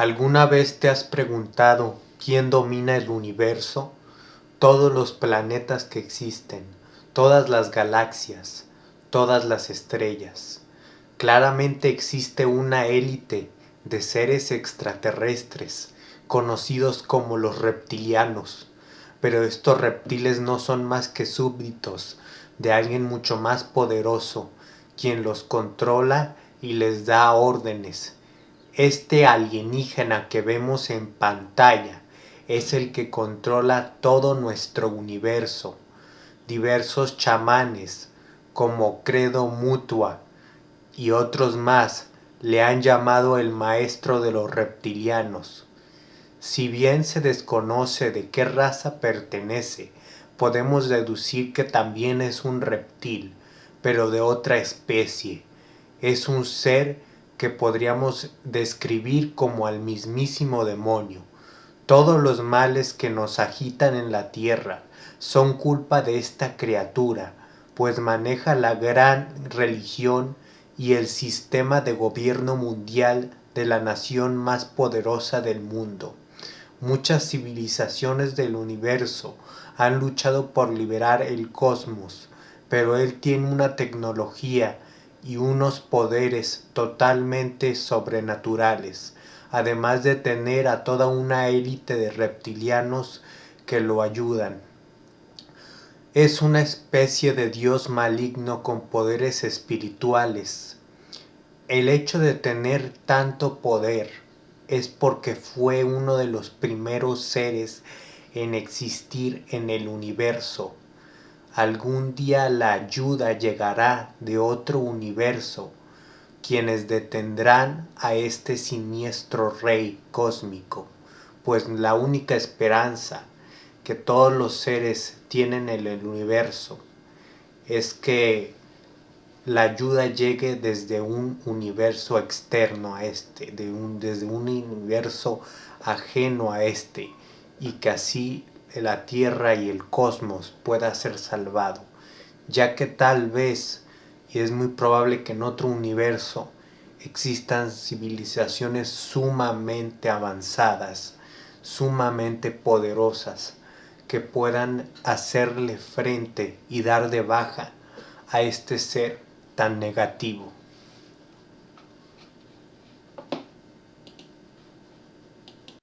¿Alguna vez te has preguntado quién domina el universo? Todos los planetas que existen, todas las galaxias, todas las estrellas. Claramente existe una élite de seres extraterrestres, conocidos como los reptilianos, pero estos reptiles no son más que súbditos de alguien mucho más poderoso, quien los controla y les da órdenes este alienígena que vemos en pantalla es el que controla todo nuestro universo. Diversos chamanes como Credo Mutua y otros más le han llamado el maestro de los reptilianos. Si bien se desconoce de qué raza pertenece, podemos deducir que también es un reptil, pero de otra especie. Es un ser que podríamos describir como al mismísimo demonio. Todos los males que nos agitan en la tierra son culpa de esta criatura, pues maneja la gran religión y el sistema de gobierno mundial de la nación más poderosa del mundo. Muchas civilizaciones del universo han luchado por liberar el cosmos, pero él tiene una tecnología y unos poderes totalmente sobrenaturales, además de tener a toda una élite de reptilianos que lo ayudan. Es una especie de dios maligno con poderes espirituales. El hecho de tener tanto poder es porque fue uno de los primeros seres en existir en el universo Algún día la ayuda llegará de otro universo, quienes detendrán a este siniestro rey cósmico, pues la única esperanza que todos los seres tienen en el universo es que la ayuda llegue desde un universo externo a este, de un, desde un universo ajeno a este, y que así la Tierra y el cosmos pueda ser salvado, ya que tal vez, y es muy probable que en otro universo, existan civilizaciones sumamente avanzadas, sumamente poderosas, que puedan hacerle frente y dar de baja a este ser tan negativo.